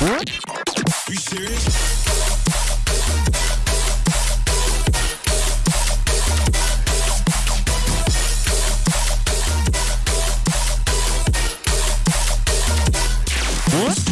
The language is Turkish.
You serious? What?